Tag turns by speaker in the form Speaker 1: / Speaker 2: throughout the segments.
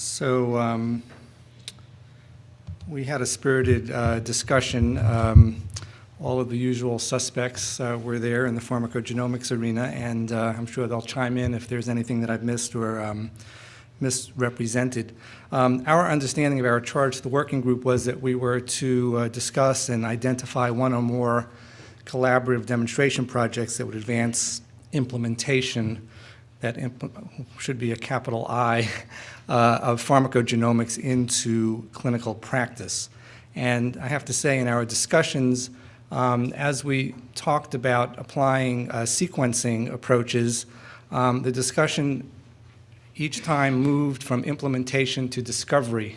Speaker 1: So um, we had a spirited uh, discussion. Um, all of the usual suspects uh, were there in the pharmacogenomics arena, and uh, I'm sure they'll chime in if there's anything that I've missed or um, misrepresented. Um, our understanding of our charge to the working group was that we were to uh, discuss and identify one or more collaborative demonstration projects that would advance implementation that should be a capital I, uh, of pharmacogenomics into clinical practice. And I have to say in our discussions, um, as we talked about applying uh, sequencing approaches, um, the discussion each time moved from implementation to discovery,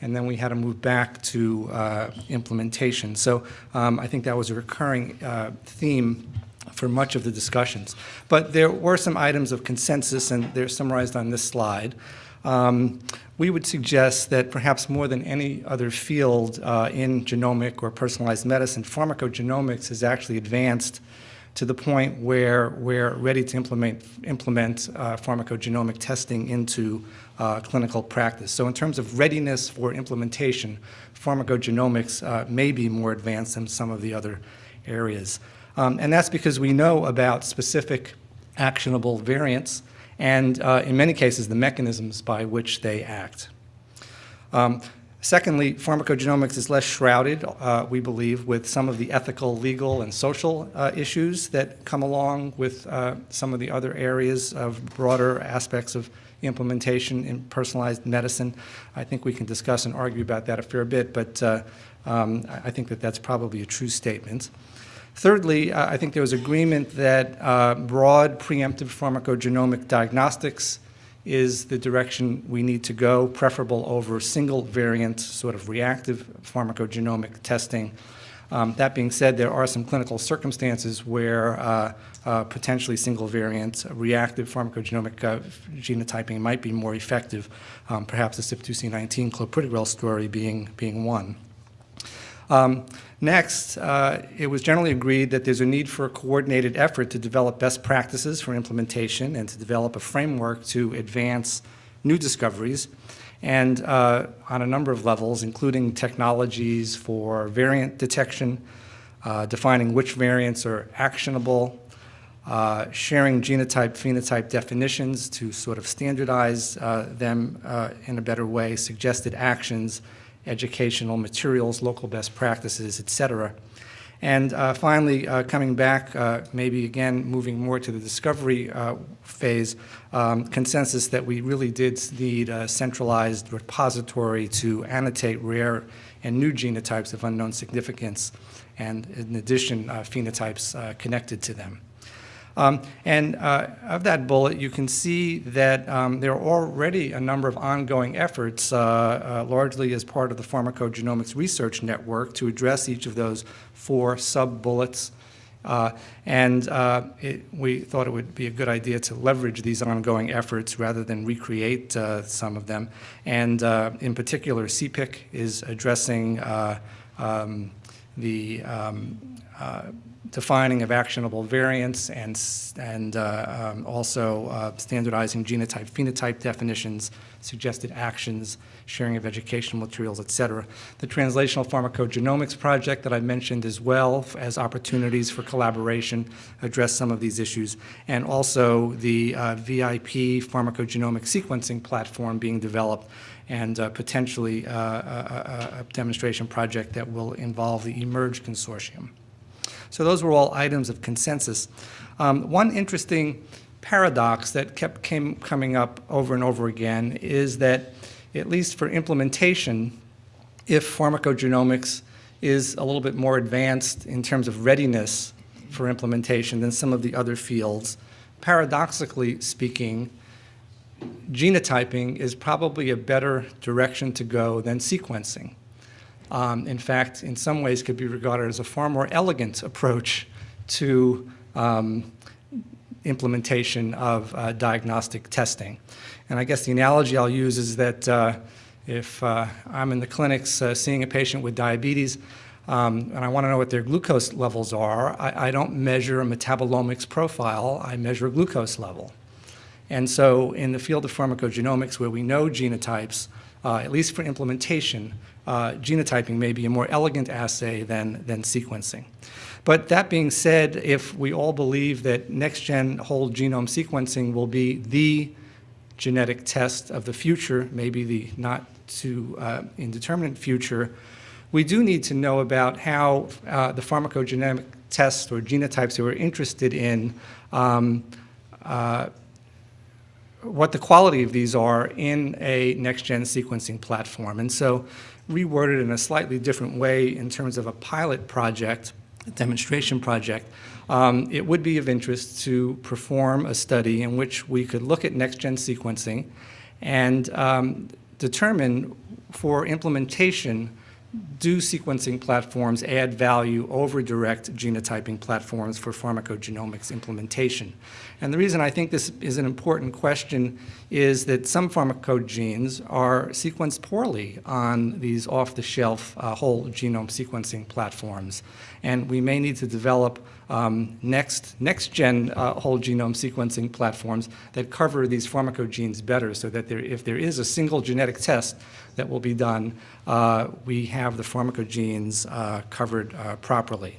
Speaker 1: and then we had to move back to uh, implementation. So um, I think that was a recurring uh, theme for much of the discussions. But there were some items of consensus, and they're summarized on this slide. Um, we would suggest that perhaps more than any other field uh, in genomic or personalized medicine, pharmacogenomics has actually advanced to the point where we're ready to implement, implement uh, pharmacogenomic testing into uh, clinical practice. So in terms of readiness for implementation, pharmacogenomics uh, may be more advanced than some of the other areas. Um, and that's because we know about specific actionable variants and uh, in many cases the mechanisms by which they act. Um, secondly, pharmacogenomics is less shrouded, uh, we believe, with some of the ethical, legal, and social uh, issues that come along with uh, some of the other areas of broader aspects of implementation in personalized medicine. I think we can discuss and argue about that a fair bit, but uh, um, I think that that's probably a true statement. Thirdly, uh, I think there was agreement that uh, broad preemptive pharmacogenomic diagnostics is the direction we need to go, preferable over single variant sort of reactive pharmacogenomic testing. Um, that being said, there are some clinical circumstances where uh, uh, potentially single variant reactive pharmacogenomic uh, genotyping might be more effective, um, perhaps the CYP2C19 clopidogrel story being, being one. Um, next, uh, it was generally agreed that there's a need for a coordinated effort to develop best practices for implementation and to develop a framework to advance new discoveries and uh, on a number of levels, including technologies for variant detection, uh, defining which variants are actionable, uh, sharing genotype phenotype definitions to sort of standardize uh, them uh, in a better way, suggested actions, educational materials, local best practices, et cetera. And uh, finally, uh, coming back, uh, maybe again moving more to the discovery uh, phase, um, consensus that we really did need a centralized repository to annotate rare and new genotypes of unknown significance, and in addition, uh, phenotypes uh, connected to them. Um, and uh, of that bullet, you can see that um, there are already a number of ongoing efforts, uh, uh, largely as part of the Pharmacogenomics Research Network, to address each of those four sub-bullets. Uh, and uh, it, we thought it would be a good idea to leverage these ongoing efforts rather than recreate uh, some of them. And in particular, CPIC is addressing um, the um, defining of actionable variants and, and uh, um, also uh, standardizing genotype phenotype definitions, suggested actions, sharing of educational materials, et cetera. The Translational Pharmacogenomics Project that I mentioned as well as opportunities for collaboration address some of these issues, and also the uh, VIP pharmacogenomic sequencing platform being developed and uh, potentially uh, a, a, a demonstration project that will involve the eMERGE consortium. So those were all items of consensus. Um, one interesting paradox that kept came, coming up over and over again is that, at least for implementation, if pharmacogenomics is a little bit more advanced in terms of readiness for implementation than some of the other fields, paradoxically speaking, genotyping is probably a better direction to go than sequencing um, in fact, in some ways could be regarded as a far more elegant approach to um, implementation of uh, diagnostic testing. And I guess the analogy I'll use is that uh, if uh, I'm in the clinics uh, seeing a patient with diabetes um, and I want to know what their glucose levels are, I, I don't measure a metabolomics profile, I measure a glucose level. And so in the field of pharmacogenomics, where we know genotypes, uh, at least for implementation, uh, genotyping may be a more elegant assay than, than sequencing. But that being said, if we all believe that next-gen whole genome sequencing will be the genetic test of the future, maybe the not too uh, indeterminate future, we do need to know about how uh, the pharmacogenomic tests or genotypes that we're interested in, um, uh, what the quality of these are in a next-gen sequencing platform. And so reworded in a slightly different way in terms of a pilot project, a demonstration project, um, it would be of interest to perform a study in which we could look at next-gen sequencing and um, determine for implementation do sequencing platforms add value over direct genotyping platforms for pharmacogenomics implementation? And the reason I think this is an important question is that some pharmacogenes are sequenced poorly on these off-the-shelf uh, whole genome sequencing platforms. And we may need to develop um, next, next-gen uh, whole genome sequencing platforms that cover these pharmacogenes better so that there, if there is a single genetic test that will be done, uh, we have the pharmacogenes uh, covered uh, properly.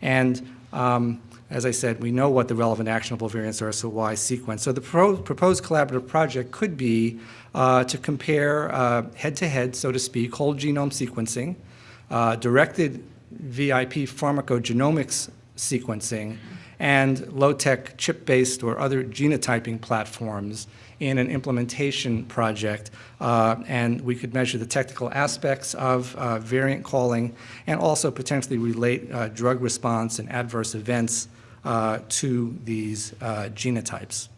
Speaker 1: And um, as I said, we know what the relevant actionable variants are, so why sequence? So the pro proposed collaborative project could be uh, to compare head-to-head, -head, so to speak, whole genome sequencing, uh, directed VIP pharmacogenomics sequencing, and low-tech chip-based or other genotyping platforms in an implementation project, uh, and we could measure the technical aspects of uh, variant calling and also potentially relate uh, drug response and adverse events uh, to these uh, genotypes.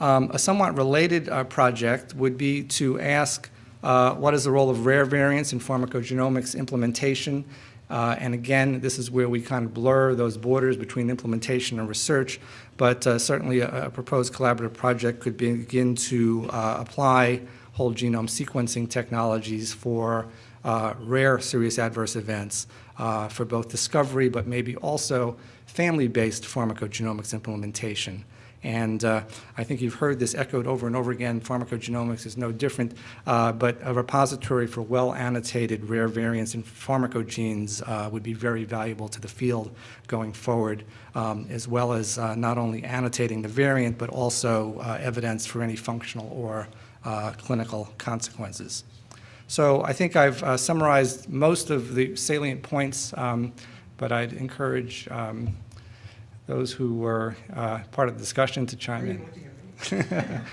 Speaker 1: Um, a somewhat related uh, project would be to ask what is the role of rare variants in pharmacogenomics implementation uh, and again, this is where we kind of blur those borders between implementation and research, but uh, certainly a, a, proposed collaborative project could begin to uh, apply whole genome sequencing technologies for uh, rare serious adverse events uh, for both discovery, but maybe also family-based pharmacogenomics implementation. And uh, I think you've heard this echoed over and over again. Pharmacogenomics is no different, uh, but a repository for well-annotated rare variants in pharmacogenes uh, would be very valuable to the field going forward, um, as well as uh, not only annotating the variant, but also uh, evidence for any functional or uh, clinical consequences. So I think I've summarized most of the salient points, um, but I'd encourage um, those who were uh, part of the discussion to chime in.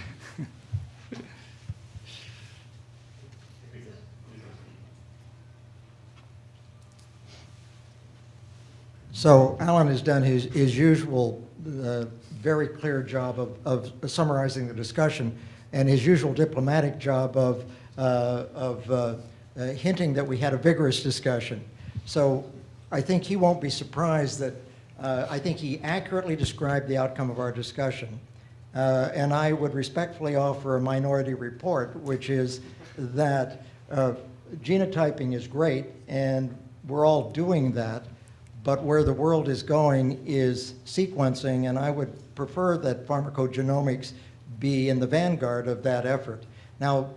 Speaker 2: So Alan has done his, his usual uh, very clear job of, of summarizing the discussion and his usual diplomatic job of, uh, of uh, uh hinting that we had a vigorous discussion. So I think he won't be surprised that uh, I think he accurately described the outcome of our discussion. Uh, and I would respectfully offer a minority report, which is that uh, genotyping is great, and we're all doing that, but where the world is going is sequencing, and I would prefer that pharmacogenomics be in the vanguard of that effort. Now,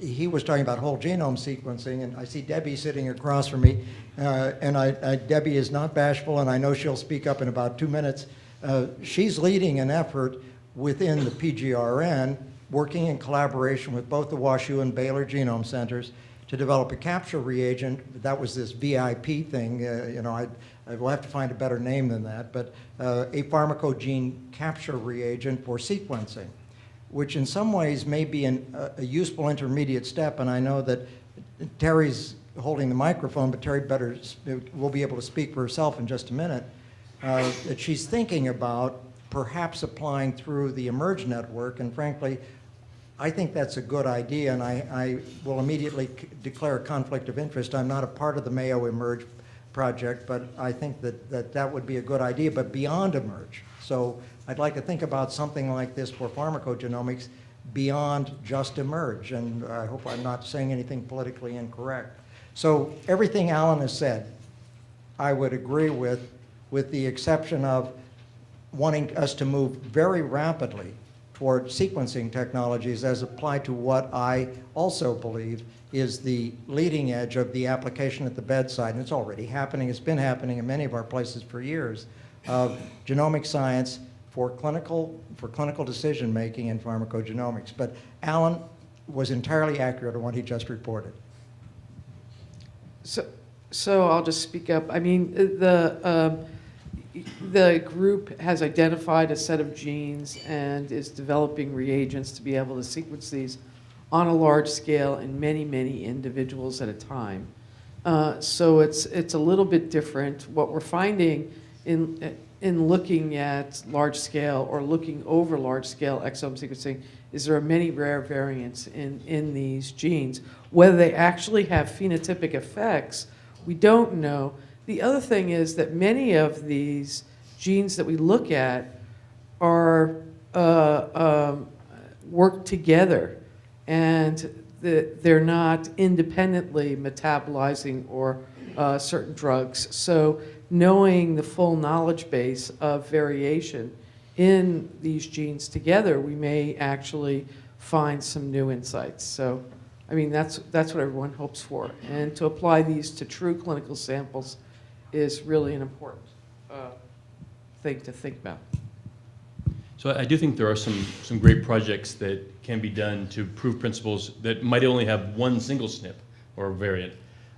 Speaker 2: he was talking about whole genome sequencing, and I see Debbie sitting across from me, uh, and I, I, Debbie is not bashful, and I know she'll speak up in about two minutes. Uh, she's leading an effort within the PGRN, working in collaboration with both the WashU and Baylor Genome Centers to develop a capture reagent. That was this VIP thing, uh, you know, I, I will have to find a better name than that, but uh, a pharmacogene capture reagent for sequencing which in some ways may be an, a, a useful intermediate step. And I know that Terry's holding the microphone, but Terry better will be able to speak for herself in just a minute, uh, that she's thinking about perhaps applying through the eMERGE network. And frankly, I think that's a good idea, and I, I will immediately declare a conflict of interest. I'm not a part of the Mayo eMERGE project, but I think that that, that would be a good idea, but beyond eMERGE. So I'd like to think about something like this for pharmacogenomics beyond just eMERGE, and I hope I'm not saying anything politically incorrect. So everything Alan has said, I would agree with, with the exception of wanting us to move very rapidly toward sequencing technologies as applied to what I also believe is the leading edge of the application at the bedside, and it's already happening, it's been happening in many of our places for years, of genomic science for clinical, for clinical decision-making in pharmacogenomics. But Alan was entirely accurate on what he just reported.
Speaker 3: So, so I'll just speak up. I mean, the, um, the group has identified a set of genes and is developing reagents to be able to sequence these on a large scale in many, many individuals at a time. Uh, So it's, it's a little bit different. What we're finding in, in looking at large scale or looking over large scale exome sequencing is there are many rare variants in, in these genes. Whether they actually have phenotypic effects, we don't know. The other thing is that many of these genes that we look at are, uh, um, work together and the, they're not independently metabolizing or uh, certain drugs. So knowing the full knowledge base of variation in these genes together, we may actually find some new insights. So, I mean, that's, that's what everyone hopes for. And to apply these to true clinical samples is really an important uh, thing to think about.
Speaker 4: So I do think there are some, some great projects that can be done to prove principles that might only have one single SNP or variant.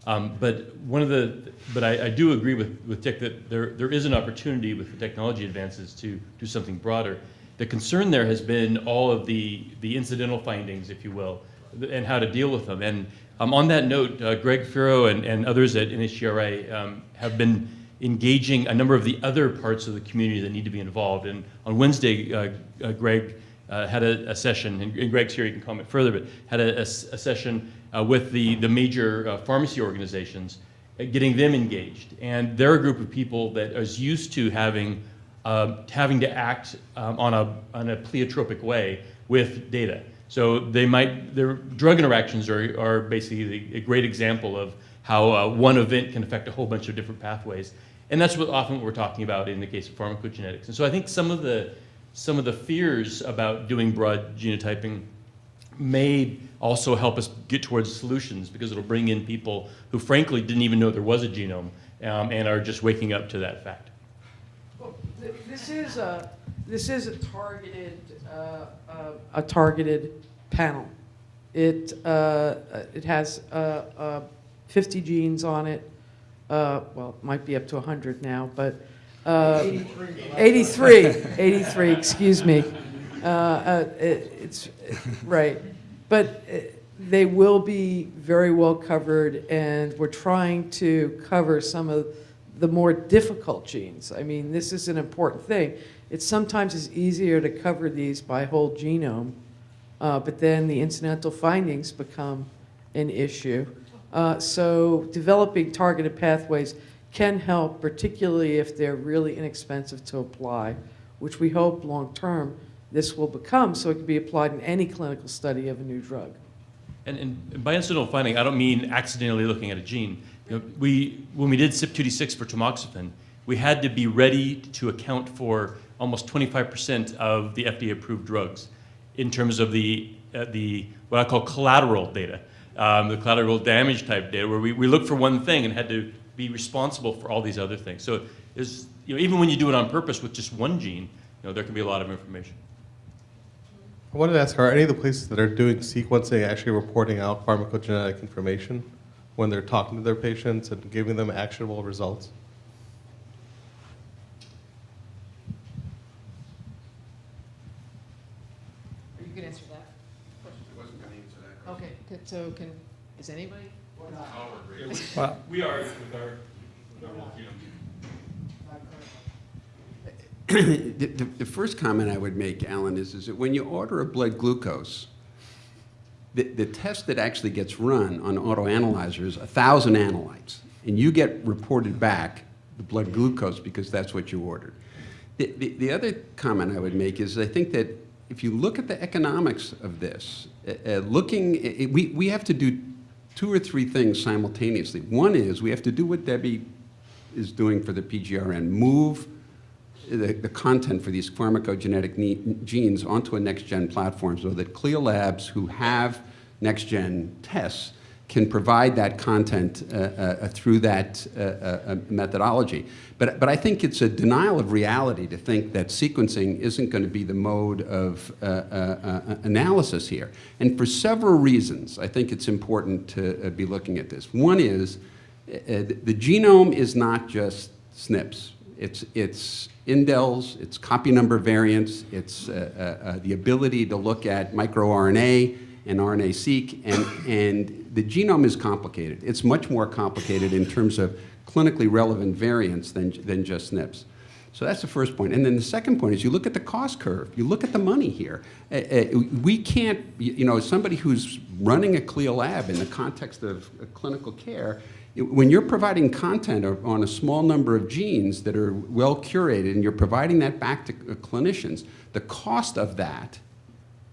Speaker 4: Um, but one of the, but I, I do agree with, with Dick that there, there is an opportunity with the technology advances to do something broader. The concern there has been all of the, the incidental findings, if you will, and how to deal with them. And um, on that note, uh, Greg Feero and, and others at NHGRI um, have been engaging a number of the other parts of the community that need to be involved. And on Wednesday, uh, uh, Greg uh, had a, a session, and, Greg's here, you can comment further, but had a session uh, with the, the major uh, pharmacy organizations, uh, getting them engaged. And they're a group of people that is used to having, uh, having to act um, on, a, on a pleiotropic way with data. So they might, their drug interactions are, are basically a great example of how uh, one event can affect a whole bunch of different pathways. And that's what often what we're talking about in the case of pharmacogenetics. And so I think some of the, some of the fears about doing broad genotyping may also help us get towards solutions because it'll bring in people who frankly didn't even know there was a genome um, and are just waking up to that fact.
Speaker 3: Well, th- This is a, this is a targeted, uh, uh, a targeted panel. It, uh, it has uh, uh, 50 genes on it, Uh, well, it might be up to 100 now, but. uh, 83, 83, excuse me. Uh, uh, it- It's, right. But uh, they will be very well covered, and we're trying to cover some of the more difficult genes. I mean, this is an important thing. It sometimes is easier to cover these by whole genome, uh, but then the incidental findings become an issue. Uh, So developing targeted pathways can help, particularly if they're really inexpensive to apply, which we hope long-term this will become, so it can be applied in any clinical study of a new drug.
Speaker 4: And, and by incidental finding, I don't mean accidentally looking at a gene. You know, we, when we did CYP2D6 for tamoxifen, we had to be ready to account for almost 25% of the FDA-approved drugs in terms of the, uh, the what I call collateral data, um, the collateral damage type data, where we, we looked for one thing and had to be responsible for all these other things. So is, you know, even when you do it on purpose with just one gene, you know, there can be a lot of information.
Speaker 5: I wanted to ask, are any of the places that are doing sequencing actually reporting out pharmacogenetic information when they're talking to their patients and giving them actionable results?
Speaker 6: Are you can answer that. wasn't going to answer that Okay, so can, is anybody?
Speaker 1: Well,
Speaker 4: We are with our, with our you know,
Speaker 7: The, the, the first comment I would make, Alan, is, is that when you order a blood glucose, the, the test that actually gets run on autoanalyzer is a thousand analytes, and you get reported back the blood glucose because that's what you ordered. The, the, the other comment I would make is I think that if you look at the economics of this, uh, uh, looking, i- i- we, we have to do two or three things simultaneously. One is we have to do what Debbie is doing for the PGRN, move the, the content for these pharmacogenetic genes onto a next-gen platform so that CLIA labs who have next-gen tests can provide that content uh, uh, through that uh, uh, methodology. But, but I think it's a denial of reality to think that sequencing isn't going to be the mode of uh, uh, uh, analysis here. And for several reasons, I think it's important to uh, be looking at this. One is uh, the genome is not just SNPs. It's, it's indels, it's copy number variants, it's uh, uh, uh, the ability to look at microRNA and RNA-seq, and, and the genome is complicated. It's much more complicated in terms of clinically relevant variants than, than just SNPs. So that's the first point. And then the second point is you look at the cost curve. You look at the money here. Uh, uh, we can't, you know, somebody who's running a CLIA lab in the context of uh, clinical care, when you're providing content on a small number of genes that are well curated and you're providing that back to clinicians, the cost of that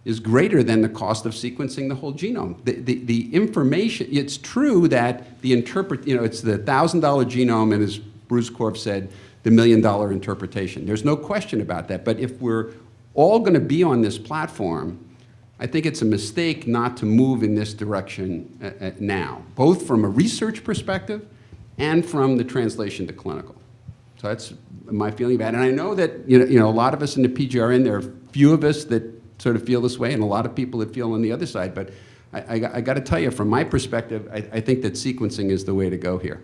Speaker 7: is greater than the cost of sequencing the whole genome. The, the, the information, it's true that the interpret, you know, it's the $1,000 genome and as Bruce Korf said, the million dollar interpretation. There's no question about that. But if we're all going to be on this platform, I think it's a mistake not to move in this direction uh, uh, now, both from a research perspective and from the translation to clinical. So that's my feeling about it. And I know that, you know, you know, a lot of us in the PGRN, there are few of us that sort of feel this way and a lot of people that feel on the other side. But I, I, I got to tell you, from my perspective, I, I think that sequencing is the way to go here.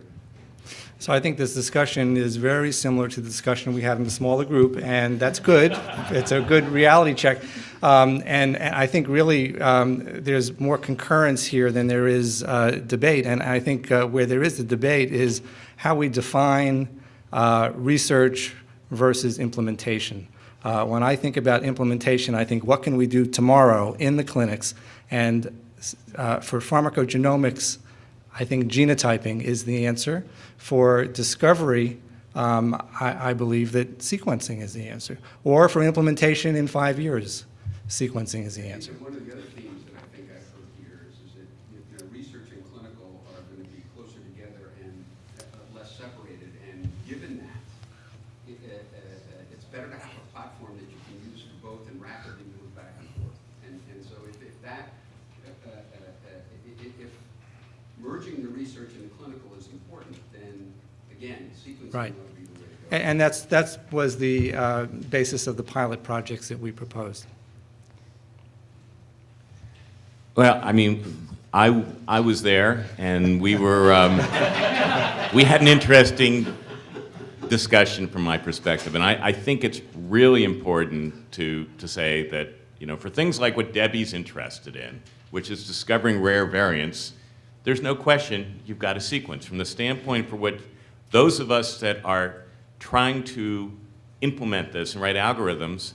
Speaker 1: So I think this discussion is very similar to the discussion we had in the smaller group, and that's good. It's a good reality check. Um, and, and I think really um, there's more concurrence here than there is uh, debate. And I think uh, where there is a debate is how we define uh, research versus implementation. Uh, when I think about implementation, I think what can we do tomorrow in the clinics? And uh, for pharmacogenomics, I think genotyping is the answer. For discovery, um, I, I believe that sequencing is the answer. Or for implementation in five years, sequencing is the answer.
Speaker 7: One of the other themes that I think I've heard here is, is that you know, research and clinical are going to be closer together and uh, less separated. And given that, it, uh, uh, it's better to have a platform that you can use for both and rapidly move back and forth. And, and so if, if that, uh, uh, uh, i- i- if merging the research and the clinical is important, then again, sequencing
Speaker 1: Right.
Speaker 7: will be the way to go.
Speaker 1: And, and that's, that's was the uh, basis of the pilot projects that we proposed.
Speaker 8: Well, I mean, I, I was there, and we were, um, we had an interesting discussion from my perspective, and I, I think it's really important to, to say that, you know, for things like what Debbie's interested in, which is discovering rare variants, there's no question you've got a sequence. From the standpoint for what those of us that are trying to implement this and write algorithms,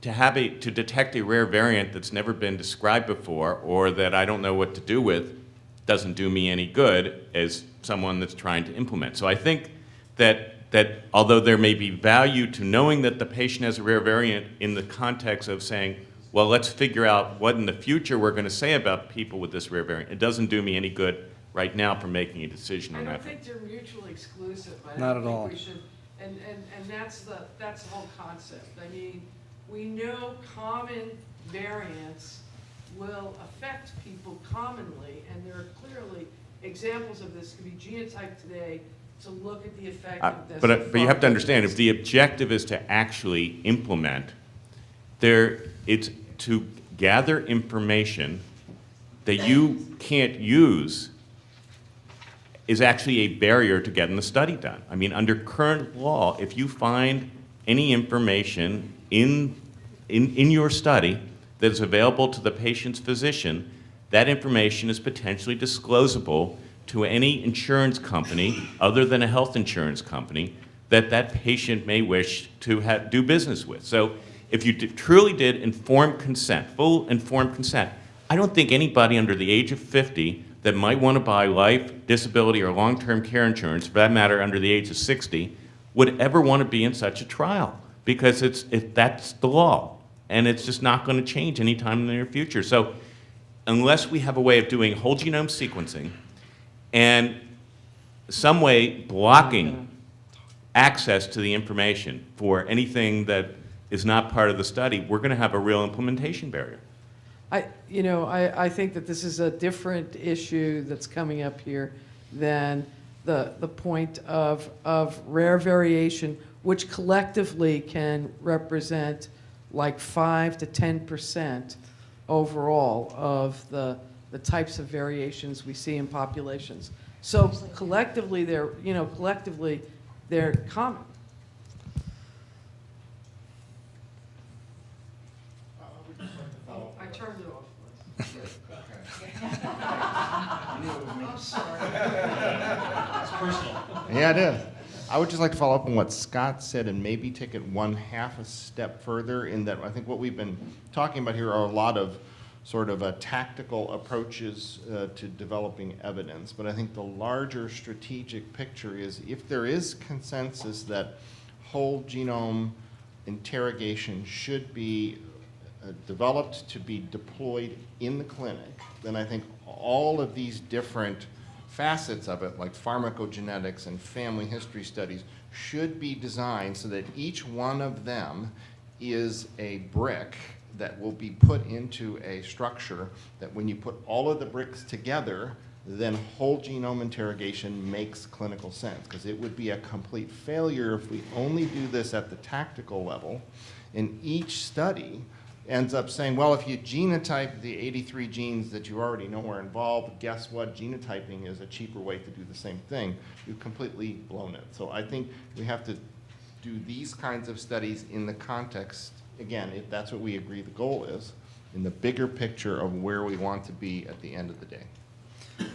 Speaker 8: to have a, to detect a rare variant that's never been described before or that I don't know what to do with doesn't do me any good as someone that's trying to implement. So I think that, that although there may be value to knowing that the patient has a rare variant in the context of saying, well, let's figure out what in the future we're going to say about people with this rare variant, it doesn't do me any good right now for making a decision
Speaker 3: I
Speaker 8: on
Speaker 3: don't
Speaker 8: that.
Speaker 3: think they're mutually exclusive. I
Speaker 1: Not
Speaker 3: don't
Speaker 1: at all.
Speaker 3: we should, and, and, and that's the, that's the whole concept. I mean, we know common variants will affect people commonly, and there are clearly examples of this, could be genotyped today to look at the
Speaker 8: effect uh,
Speaker 3: of this.
Speaker 8: but but you have to understand, if the objective is to actually implement, there, it's to gather information that you can't use is actually a barrier to getting the study done. I mean, under current law, if you find any information in, in, in your study that is available to the patient's physician, that information is potentially disclosable to any insurance company other than a health insurance company that that patient may wish to have, do business with. So if you did- truly did informed consent, full informed consent, I don't think anybody under the age of 50 that might want to buy life, disability, or long-term care insurance, for that matter, under the age of 60, would ever want to be in such a trial because it's, it, that's the law. And it's just not going to change anytime in the near future. So unless we have a way of doing whole genome sequencing and some way blocking access to the information for anything that is not part of the study, we're going to have a real implementation barrier.
Speaker 3: I, you know, I, I think that this is a different issue that's coming up here than the, the point of, of rare variation, which collectively can represent like five to 10% overall of the, the types of variations we see in populations. So collectively, they're, you know, collectively, they're common. I turned it off. I'm sorry.
Speaker 9: Yeah, it is. I would just like to follow up on what Scott said and maybe take it one half a step further in that I think what we've been talking about here are a lot of sort of uh, tactical approaches uh, to developing evidence. But I think the larger strategic picture is if there is consensus that whole genome interrogation should be Uh, developed to be deployed in the clinic, then I think all of these different facets of it, like pharmacogenetics and family history studies, should be designed so that each one of them is a brick that will be put into a structure that when you put all of the bricks together, then whole genome interrogation makes clinical sense. Because it would be a complete failure if we only do this at the tactical level. In each study ends up saying, well, if you genotype the 83 genes that you already know are involved, guess what? Genotyping is a cheaper way to do the same thing. You've completely blown it. So I think we have to do these kinds of studies in the context, again, if that's what we agree the goal is, in the bigger picture of where we want to be at the end of the day.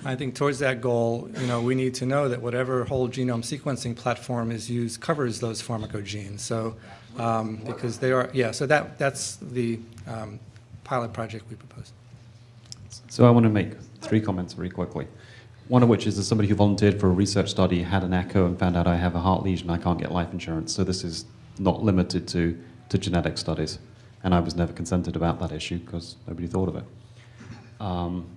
Speaker 1: I think towards that goal, you know, we need to know that whatever whole genome sequencing platform is used covers those pharmacogenes. So, um, because they are, yeah, so that, that's the um, pilot project we proposed.
Speaker 10: So I want to make three comments very quickly. One of which is as somebody who volunteered for a research study, had an echo and found out I have a heart lesion, I can't get life insurance. So this is not limited to, to genetic studies. And I was never consented about that issue because nobody thought of it. Um,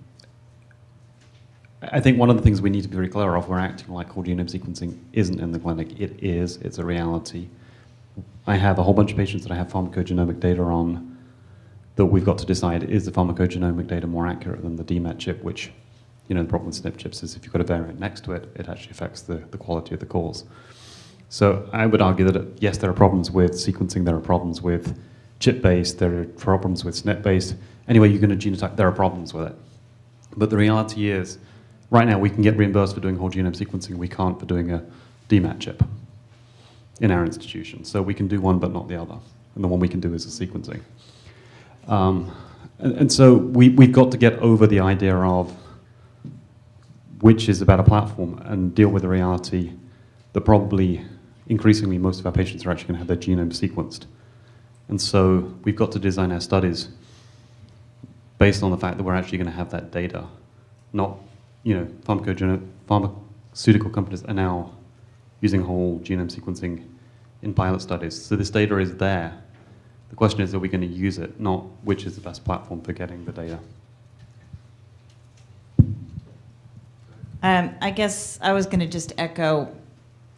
Speaker 10: I think one of the things we need to be very clear of, we're acting like whole genome sequencing isn't in the clinic. It is, it's a reality. I have a whole bunch of patients that I have pharmacogenomic data on that we've got to decide, is the pharmacogenomic data more accurate than the DMET chip, which, you know, the problem with SNP chips is if you've got a variant next to it, it actually affects the, the quality of the calls. So I would argue that, yes, there are problems with sequencing, there are problems with chip-based, there are problems with SNP-based. Anyway, you're going to genotype, there are problems with it. But the reality is, right now we can get reimbursed for doing whole genome sequencing, we can't for doing a DMET chip in our institution. So we can do one but not the other. And the one we can do is the sequencing. Um, and, and, so we, we've got to get over the idea of which is about a platform and deal with the reality that probably increasingly most of our patients are actually going to have their genome sequenced. And so we've got to design our studies based on the fact that we're actually going to have that data, not, you know, pharmaceutical companies are now using whole genome sequencing in pilot studies. So this data is there. The question is, are we going to use it, not which is the best platform for getting the data.
Speaker 11: Um, I guess I was going to just echo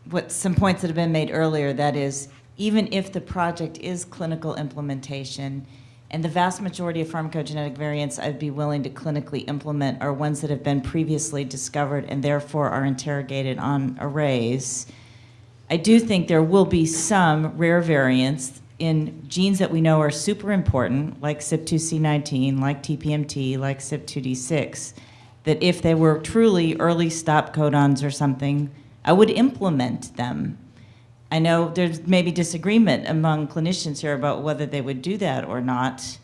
Speaker 11: what some points that have been made earlier. That is, even if the project is clinical implementation, and the vast majority of pharmacogenetic variants I'd be willing to clinically implement are ones that have been previously discovered and therefore are interrogated on arrays. I do think there will be some rare variants in genes that we know are super important, like CYP2C19, like TPMT, like CYP2D6, that if they were truly early stop codons or something, I would implement them. I know there's maybe disagreement among clinicians here about whether they would do that or not,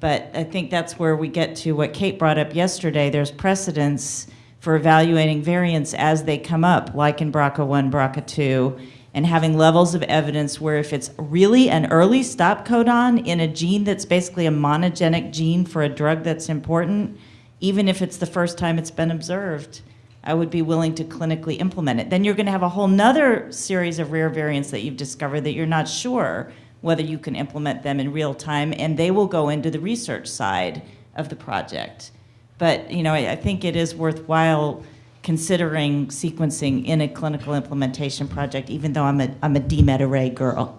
Speaker 11: but I think that's where we get to what Kate brought up yesterday. There's precedence for evaluating variants as they come up, like in BRCA1, BRCA2, and having levels of evidence where if it's really an early stop codon in a gene that's basically a monogenic gene for a drug that's important, even if it's the first time it's been observed, I would be willing to clinically implement it. Then you're going to have a whole nother series of rare variants that you've discovered that you're not sure whether you can implement them in real time, and they will go into the research side of the project. But you know, I, I think it is worthwhile considering sequencing in a clinical implementation project, even though I'm a, I'm a DMET array girl.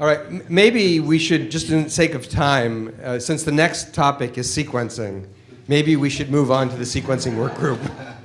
Speaker 12: All right, maybe we should, just in the sake of time, uh, since the next topic is sequencing, maybe we should move on to the sequencing work group.